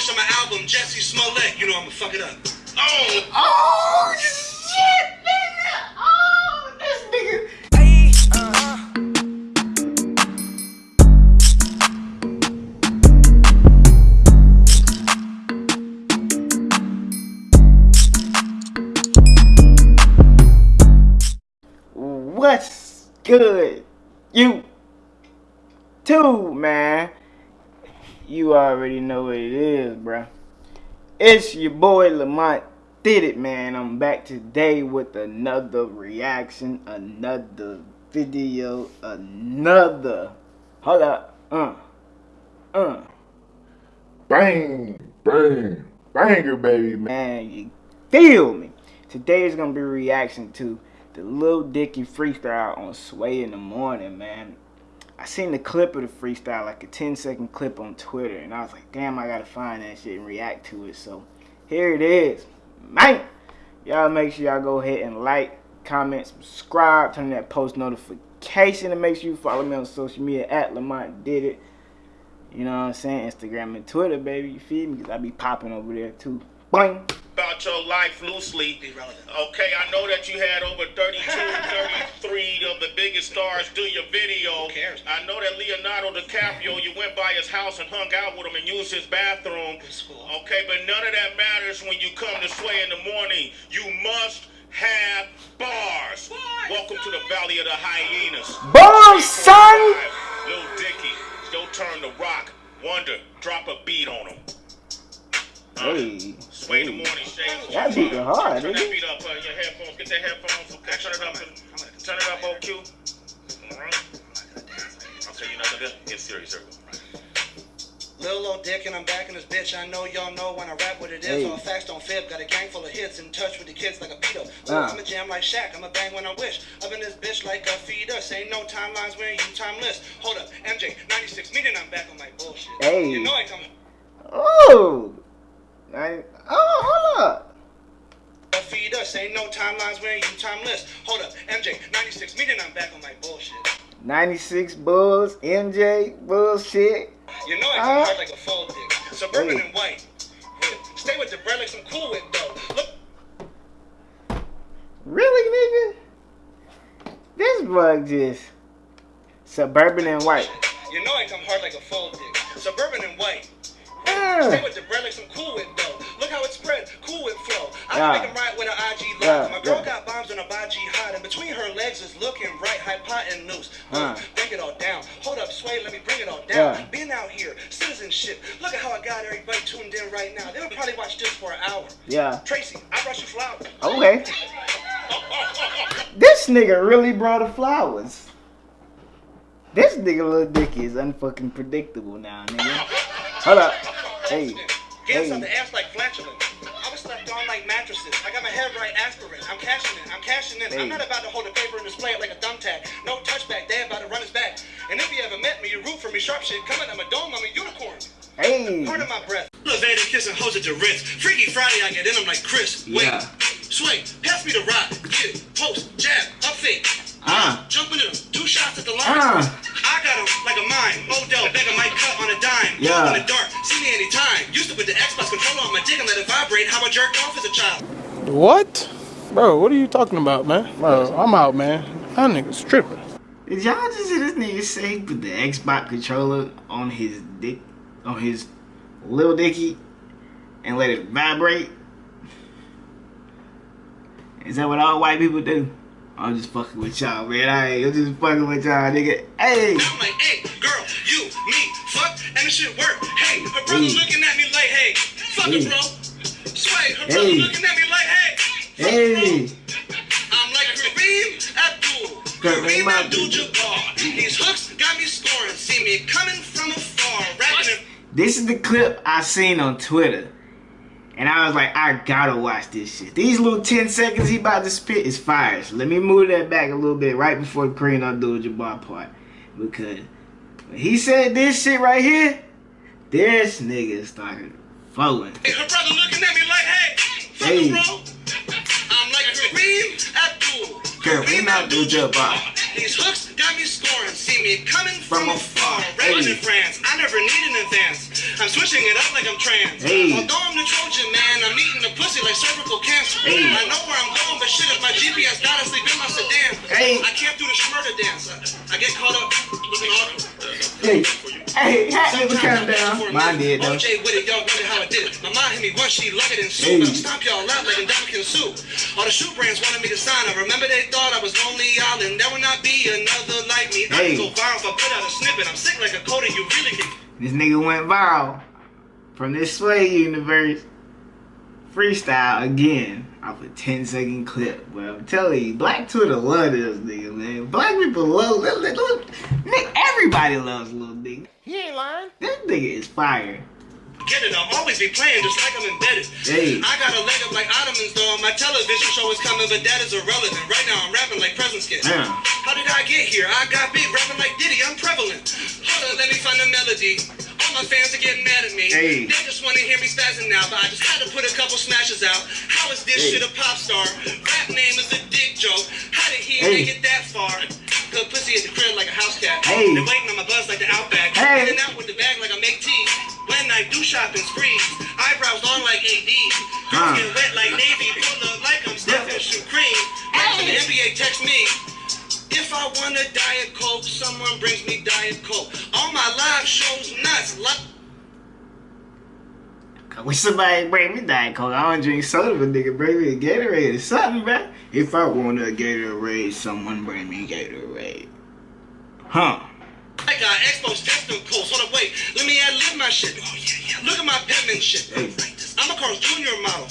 finish on my album, Jussie Smollett. You know I'ma fuck it up. Oh! Oh, shit, nigga. Oh, this nigga. What's good? You too, man. You already know what it is, bruh. It's your boy Lamont did it, man. I'm back today with another reaction, another video, another. Hold up. Uh. Uh. Bang, bang, banger, baby, man. Man, you feel me? Today is gonna be a reaction to the Lil Dicky freestyle on Sway in the morning, man. I seen the clip of the freestyle, like a 10 second clip on Twitter, and I was like, damn, I gotta find that shit and react to it. So here it is, man. Y'all make sure y'all go ahead and like, comment, subscribe, turn that post notification, and make sure you follow me on social media at Lamont Did It. You know what I'm saying? Instagram and Twitter, baby. You feel me? Because I be popping over there too. Boing. about your life loosely. Okay, I know that you had over 32, 33 of the biggest stars do your video. Who cares? I know that Leonardo DiCaprio, you went by his house and hung out with him and used his bathroom. Cool. Okay, but none of that matters when you come to Sway in the morning. You must have bars. Bars, Welcome to the Valley of the Hyenas. Boom, son! Lil Dicky, it's your turn the rock. Wonder, drop a beat on him. Hey. Sway the morning shade. That beat was hard, Turn nigga. that beat up, uh, your headphones. Get that headphones. Okay, turn it up. Turn it up, OQ. Alright. I'll tell you nothing good. Get serious, circle. Lil old dick and I'm back in this bitch. I know y'all know when I rap what it is. Hey. All facts don't fib. Got a gang full of hits in touch with the kids like a pedo. Ooh, Uh. I'm a jam like Shaq. I'm a bang when I wish. Up in this bitch like a fetus. Ain't no timelines when you timeless. Hold up, MJ, 96 meeting. I'm back on my bullshit. Hey. You know I come Oh. I, oh, hold up. a fetus. Ain't no timelines when you timeless. Hold up, MJ, 96 meeting. I'm back on my bullshit. 96 Bulls, MJ, bullshit. You know I Uh. hard like a full dick. Suburban Hey. and white. Stay with the like some cool with though. Look. Really, nigga? This bug just suburban and white. You know I come hard like a full dick. Suburban and white. Uh, Stay with the Yeah. make 'em right with an IG live. Yeah, My girl yeah. got bombs on a baji hot, and between her legs is looking right, hypotenuse. Huh. Ooh, Break it all down. Hold up, sway, let me bring it all down. Yeah. Being out here, citizenship. Look at how I got everybody tuned in right now. They'll probably watch this for an hour. yeah. Tracy, I brought you flowers. Okay. This nigga really brought the flowers. This nigga Lil Dicky is unfucking predictable now, nigga. Hold up. Hey. Hands Hey. on the ass like flatulence. I was slept on like mattresses. I got my head right aspirin. I'm cashing in. I'm cashing in. Hey. I'm not about to hold a paper and display it like a thumbtack. No touchback. They about to run his back. And if you ever met me, you root for me. Sharp shit coming. I'm a dome. I'm a unicorn. Hey. Part of my breath. Elevated kissing hoes at the Ritz. Freaky Friday, I get in them like Chris. Wait. Yeah. Sway. Pass me the rock. Yeah. Post. Jab. Up fake. Ah. Jumping in them. Two shots at the line. Ah. I got him like a mine. Odell, begging my cut on a dime. Yeah. Glow in the dark. See me anytime. Used to put the Xbox controller on my dick and let it vibrate. How I jerked off as a child. What? Bro, what are you talking about, man? Bro, I'm out, man. That nigga's tripping. Did y'all just hear this nigga say he put the Xbox controller on his dick, on his little Dicky, and let it vibrate? Is that what all white people do? I'm just fucking with y'all, man. I ain't, I'm just fucking with y'all, nigga. Hey! Now I'm like, hey, girl, you, me, fuck, and the shit work. Hey, her brother Hey. looking at me like, hey, fuck Hey. it, bro. Sway, her Hey. looking at me like, hey, fuck Hey! it, bro. I'm like Kareem Abdul. Kareem Kareem Abdul. Abdul-Jabbar. These hooks got me scoring. See me coming from afar. Rapping This is the clip I seen on Twitter. And I was like, I gotta watch this shit. These little 10 seconds he about to spit is fire. So let me move that back a little bit right before the Kareem Abdul-Jabbar part. Because when he said this shit right here, this nigga started flowing. Her brother looking at me like, hey, fuck Hey. it, bro. I'm like Kareem Abdul. Kareem Abdul-Jabbar. These hooks got me scoring. See me coming from afar. Raven in France. I never need an advance. I'm switching it up like I'm trans. Hey. Although I'm the Trojan man, I'm eating the pussy like cervical cancer. Hey. I know where I'm going, but shit, if my GPS gotta sleep in my sedan. Hey. I can't do the schmurder dance. I, I get caught up looking awkward. Hey, hey, hat never come down. Mine did though. OJ with it, y'all wonder how I did it. My mom hit me once, she loved it and Hey. sued. I'll stomp y'all out like a Dominican soup. All the shoe brands wanted me to sign up. Remember they thought I was lonely island. There will not be another like me. Hey. I can go viral if I put out a snippet. I'm sick like a coda, you really can. This nigga went viral from this Sway universe freestyle again off a 10 second clip. But I'm telling you, Black Twitter love this nigga, man. Black people love Lil Lil- Nick. Everybody loves Lil Nigga. He ain't lying. This nigga is fire. Get it, I'll always be playing just like I'm embedded. Hey. I got a leg up like Ottomans though. My television show is coming, but that is irrelevant. Right now I'm rapping like present skit. Yeah. How did I get here? I got big, rapping like Diddy, I'm prevalent. Hold on, let me find the melody. All my fans are getting mad at me. Hey. They just want to hear me spazzing now, but I just had to put a couple smashes out. How is this Hey. shit a pop star? Rap name is a dick joke. How did he Hey. make it that far? Good pussy at the crib like a house cat. Hey. They're waiting on my buzz like the Outback. Hey. In and out with the bag like I make tea. When I do shopping sprees, eyebrows long like AD. Huh. Girls get wet like Navy, pull up like I'm Stephen Supreme. Hey. The NBA text me. If I want a Diet Coke, someone brings me Diet Coke. All my live shows nuts. Like I wish somebody bring me Diet Coke. I don't drink soda, but nigga bring me a Gatorade or something, bruh. If I want a Gatorade, someone bring me Gatorade. Huh. I got exposed testicles. Hold up, wait. Let me add lib my shit. Oh, yeah, yeah. Look at my penmanship. Hey. I'm a Carl's Jr. model.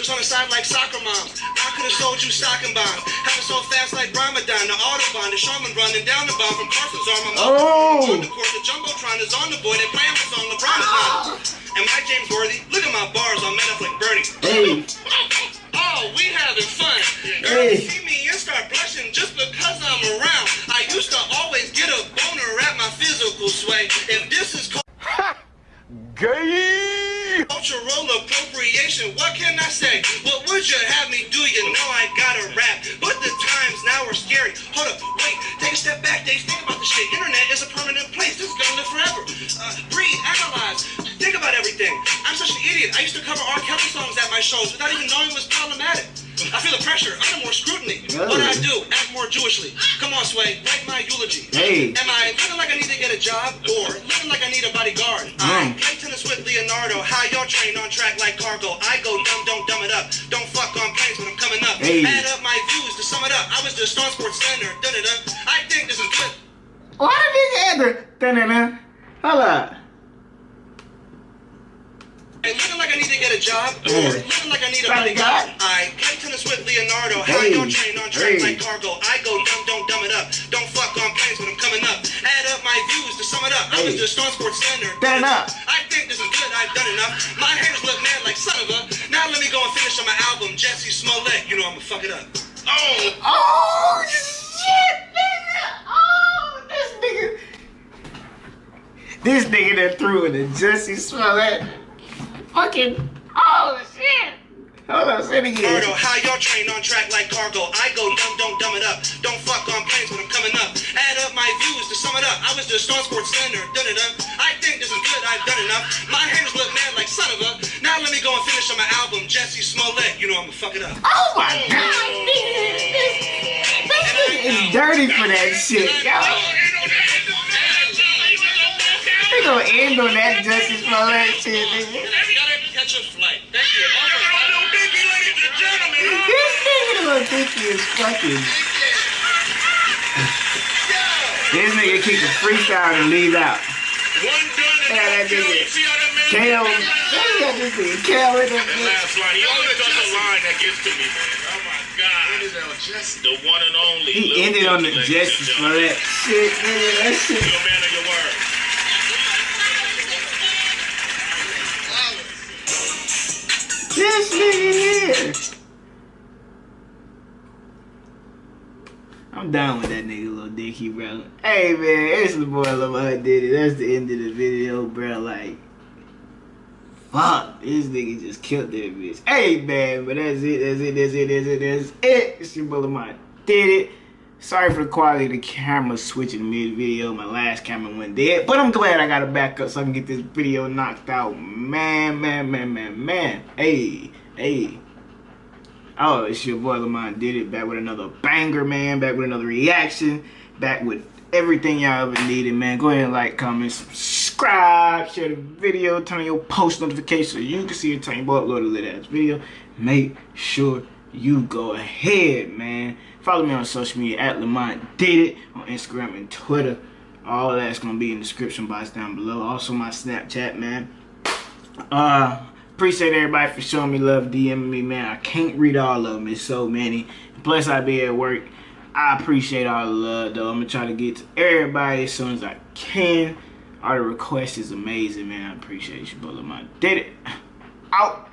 Just on the side like soccer moms. I could have sold you stocking bonds. Having so fast like Ramadan. The Autobahn, the Sherman running down the bomb from Carson's arm. I'm Oh. on the court. The Jumbotron is on the board. They playing my song. LeBron is not. Am I James Worthy? Look at my bars. I'm made up like Bernie. Hey. Oh, we having fun. Girls Hey. see me and start blushing just because I'm around. I used to always get a boner at my physical sway. If this is called Gay. Cultural appropriation, what can I say? What would you have me do? You know I gotta rap, but the times now are scary. Hold up, wait, take a step back, Dave. Think about the shit. Internet is a permanent place. This is gonna live forever. Uh, breathe, analyze, think about everything. I'm such an idiot. I used to cover R. Kelly songs at my shows without even knowing it was problematic. I feel the pressure, under more scrutiny. What do I do, act more Jewishly. Come on, Sway, write my eulogy. Hey. Am I looking like I need to get a job or looking like I need a bodyguard? I Mm. play tennis with Leonardo. How y'all train on track like cargo? I go dumb, don't dumb it up. Don't fuck on planes when I'm coming up. Hey. Add up my views to sum it up. I was the Star Sports Center. Da da da. I think this is good. Why did this ever? Da-da-da. Hold up. Hey, looking like I need to get a job or Yeah. looking like I need a Bodyguard. bodyguard. I play tennis with Leonardo. How Hey. y'all train on track Hey. like cargo? I go dumb, don't dumb it up. Don't fuck on planes when I'm coming up. Add up my views to sum it up. I was Hey. the Star Sports Center. Turn it up. I think this is good. I've done enough. My haters look mad like son of a. Now let me go and finish on my album, Jussie Smollett. You know I'ma fuck it up. Oh. Oh, shit, nigga. Oh, this nigga. This nigga that threw in the Jussie Smollett. Fucking. Oh. Hold on, say it again. Cardo, how y'all train on track like cargo? I go dumb, don't dumb it up. Don't fuck on planes when I'm coming up. Add up my views to sum it up. I was the Star Sports Center. Da da da. I think this is good. I've done enough. My haters look mad like son of a. Now let me go and finish on my album, Jussie Smollett. You know I'ma fuck it up. Oh my god. This, this nigga is dirty for that shit, yo. They gonna end on that Jussie Smollett shit, nigga. Gotta catch a flight. Thank you. This nigga little dicky is fucking. This nigga kick a freestyle and leave out. One done and Yeah, that nigga. You that man Kale. did that? Look at this nigga. Kale with That that last line, he always does a line that gets to me, man. Oh my God. The one and only. He Lil ended on the Dicky, ladies Jussie and gentlemen. Smollett shit, nigga. That shit. You're a man of your word. This nigga here. I'm down with that nigga, little Dicky, bro. Hey, man, it's the boy Lamar did it. That's the end of the video, bro. Like, fuck, this nigga just killed that bitch. Hey, man, but that's it, that's it, that's it, that's it, that's it. It's your boy Lamar did it. Sorry for the quality of the camera switching mid video. My last camera went dead, but I'm glad I got it back up so I can get this video knocked out. Man, man, man, man, man. Hey, hey. Oh, it's your boy Lamont did it. Back with another banger, man. Back with another reaction. Back with everything y'all ever needed, man. Go ahead and like, comment, subscribe, share the video, turn on your post notifications so you can see it time you upload a lit ass video. Make sure you go ahead, man. Follow me on social media at Lamont Did It on Instagram and Twitter. All that's gonna be in the description box down below. Also my Snapchat, man. Uh appreciate everybody for showing me love, DMing me, man. I can't read all of them. It's so many. Plus I be at work. I appreciate all the love though. I'm gonna try to get to everybody as soon as I can. All the requests is amazing, man. I appreciate you, brother. Lamont Did It. Out.